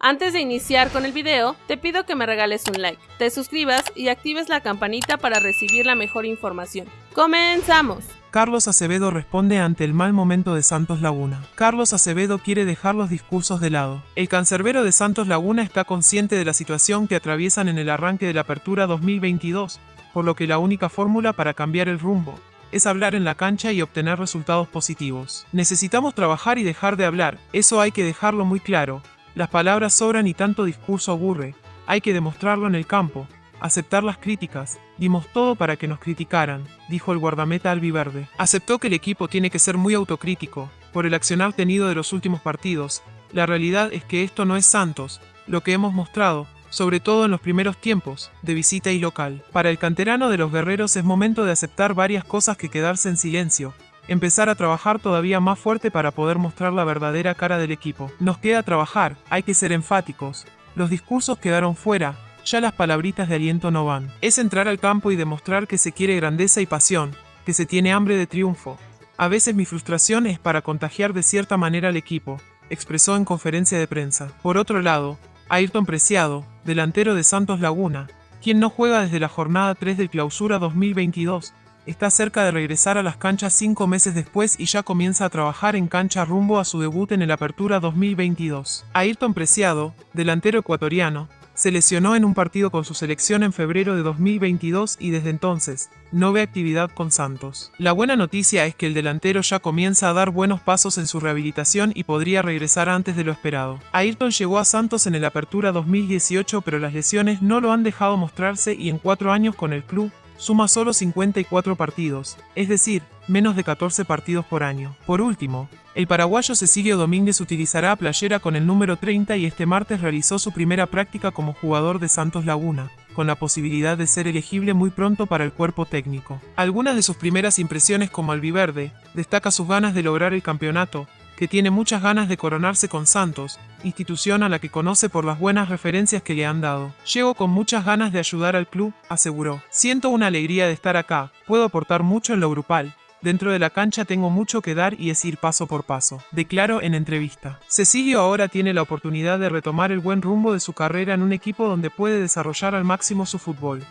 Antes de iniciar con el video, te pido que me regales un like, te suscribas y actives la campanita para recibir la mejor información. ¡Comenzamos! Carlos Acevedo responde ante el mal momento de Santos Laguna. Carlos Acevedo quiere dejar los discursos de lado. El cancerbero de Santos Laguna está consciente de la situación que atraviesan en el arranque de la apertura 2022, por lo que la única fórmula para cambiar el rumbo es hablar en la cancha y obtener resultados positivos. Necesitamos trabajar y dejar de hablar, eso hay que dejarlo muy claro. Las palabras sobran y tanto discurso aburre, hay que demostrarlo en el campo, aceptar las críticas, dimos todo para que nos criticaran, dijo el guardameta albiverde. Aceptó que el equipo tiene que ser muy autocrítico, por el accionar tenido de los últimos partidos, la realidad es que esto no es Santos, lo que hemos mostrado, sobre todo en los primeros tiempos, de visita y local. Para el canterano de los guerreros es momento de aceptar varias cosas que quedarse en silencio, empezar a trabajar todavía más fuerte para poder mostrar la verdadera cara del equipo. Nos queda trabajar, hay que ser enfáticos. Los discursos quedaron fuera, ya las palabritas de aliento no van. Es entrar al campo y demostrar que se quiere grandeza y pasión, que se tiene hambre de triunfo. A veces mi frustración es para contagiar de cierta manera al equipo, expresó en conferencia de prensa. Por otro lado, Ayrton Preciado, delantero de Santos Laguna, quien no juega desde la jornada 3 de clausura 2022, está cerca de regresar a las canchas cinco meses después y ya comienza a trabajar en cancha rumbo a su debut en el Apertura 2022. Ayrton Preciado, delantero ecuatoriano, se lesionó en un partido con su selección en febrero de 2022 y desde entonces no ve actividad con Santos. La buena noticia es que el delantero ya comienza a dar buenos pasos en su rehabilitación y podría regresar antes de lo esperado. Ayrton llegó a Santos en el Apertura 2018 pero las lesiones no lo han dejado mostrarse y en cuatro años con el club suma solo 54 partidos, es decir, menos de 14 partidos por año. Por último, el paraguayo Cecilio Domínguez utilizará playera con el número 30 y este martes realizó su primera práctica como jugador de Santos Laguna, con la posibilidad de ser elegible muy pronto para el cuerpo técnico. Algunas de sus primeras impresiones como albiverde, destaca sus ganas de lograr el campeonato, que tiene muchas ganas de coronarse con Santos, institución a la que conoce por las buenas referencias que le han dado. Llego con muchas ganas de ayudar al club, aseguró. Siento una alegría de estar acá, puedo aportar mucho en lo grupal, Dentro de la cancha tengo mucho que dar y es ir paso por paso, declaró en entrevista. Cecilio ahora tiene la oportunidad de retomar el buen rumbo de su carrera en un equipo donde puede desarrollar al máximo su fútbol.